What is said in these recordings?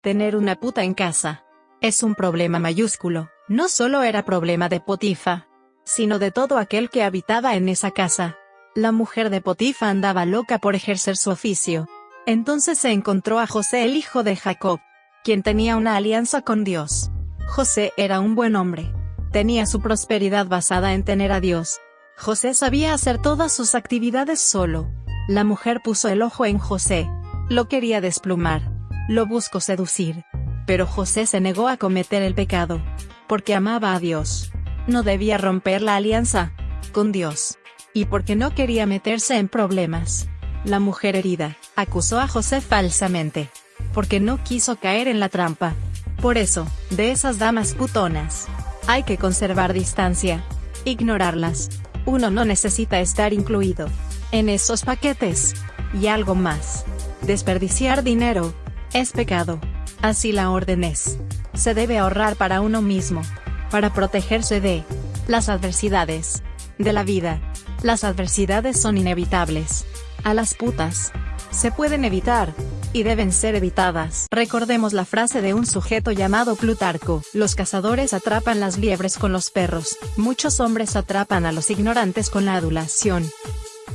Tener una puta en casa. Es un problema mayúsculo, no solo era problema de Potifa, sino de todo aquel que habitaba en esa casa. La mujer de Potifa andaba loca por ejercer su oficio. Entonces se encontró a José el hijo de Jacob, quien tenía una alianza con Dios. José era un buen hombre. Tenía su prosperidad basada en tener a Dios. José sabía hacer todas sus actividades solo. La mujer puso el ojo en José. Lo quería desplumar. Lo buscó seducir. Pero José se negó a cometer el pecado. Porque amaba a Dios. No debía romper la alianza con Dios. Y porque no quería meterse en problemas. La mujer herida acusó a José falsamente. Porque no quiso caer en la trampa. Por eso, de esas damas putonas, hay que conservar distancia. Ignorarlas. Uno no necesita estar incluido en esos paquetes. Y algo más. Desperdiciar dinero. Es pecado. Así la orden es. Se debe ahorrar para uno mismo. Para protegerse de las adversidades de la vida. Las adversidades son inevitables. A las putas. Se pueden evitar, y deben ser evitadas. Recordemos la frase de un sujeto llamado Plutarco, los cazadores atrapan las liebres con los perros, muchos hombres atrapan a los ignorantes con la adulación.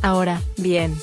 Ahora, bien.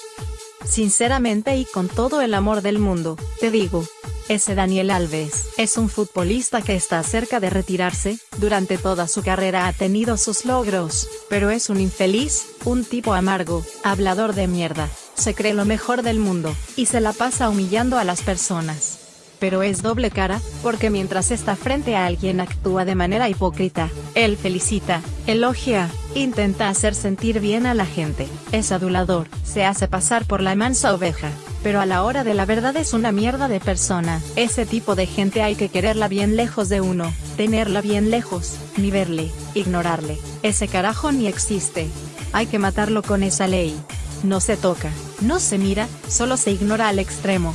Sinceramente y con todo el amor del mundo, te digo, ese Daniel Alves es un futbolista que está cerca de retirarse, durante toda su carrera ha tenido sus logros, pero es un infeliz, un tipo amargo, hablador de mierda, se cree lo mejor del mundo, y se la pasa humillando a las personas. Pero es doble cara, porque mientras está frente a alguien actúa de manera hipócrita, él felicita, elogia, intenta hacer sentir bien a la gente, es adulador, se hace pasar por la mansa oveja, pero a la hora de la verdad es una mierda de persona. Ese tipo de gente hay que quererla bien lejos de uno, tenerla bien lejos, ni verle, ignorarle. Ese carajo ni existe. Hay que matarlo con esa ley. No se toca, no se mira, solo se ignora al extremo.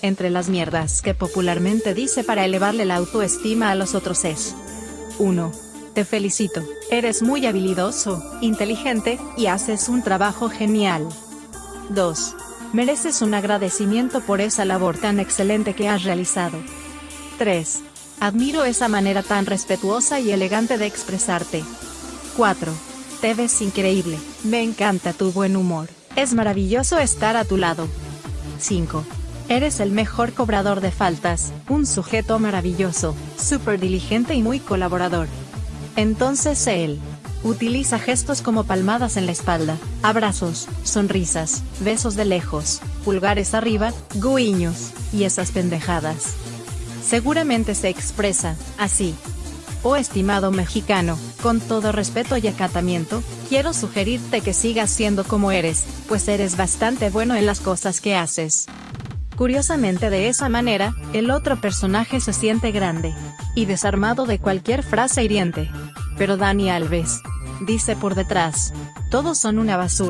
Entre las mierdas que popularmente dice para elevarle la autoestima a los otros es 1. Te felicito, eres muy habilidoso, inteligente, y haces un trabajo genial. 2. Mereces un agradecimiento por esa labor tan excelente que has realizado. 3. Admiro esa manera tan respetuosa y elegante de expresarte. 4. Te ves increíble, me encanta tu buen humor, es maravilloso estar a tu lado. 5. Eres el mejor cobrador de faltas, un sujeto maravilloso, súper diligente y muy colaborador. Entonces él. Utiliza gestos como palmadas en la espalda, abrazos, sonrisas, besos de lejos, pulgares arriba, guiños, y esas pendejadas. Seguramente se expresa, así. Oh estimado mexicano, con todo respeto y acatamiento, quiero sugerirte que sigas siendo como eres, pues eres bastante bueno en las cosas que haces. Curiosamente de esa manera, el otro personaje se siente grande y desarmado de cualquier frase hiriente. Pero Dani Alves dice por detrás, todos son una basura.